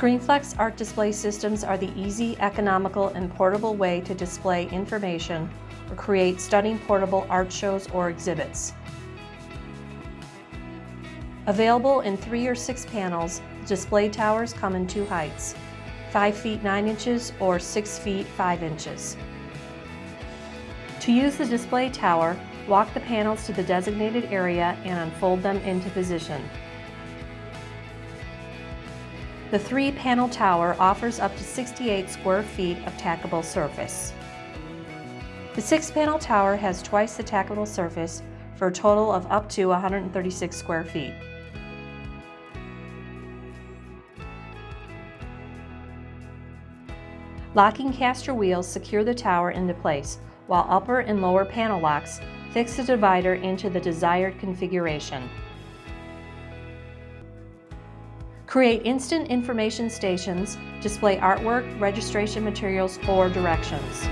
ScreenFlex art display systems are the easy, economical, and portable way to display information or create stunning portable art shows or exhibits. Available in three or six panels, display towers come in two heights, 5 feet 9 inches or 6 feet 5 inches. To use the display tower, walk the panels to the designated area and unfold them into position. The three-panel tower offers up to 68 square feet of tackable surface. The six-panel tower has twice the tackable surface for a total of up to 136 square feet. Locking caster wheels secure the tower into place, while upper and lower panel locks fix the divider into the desired configuration. Create instant information stations, display artwork, registration materials, or directions.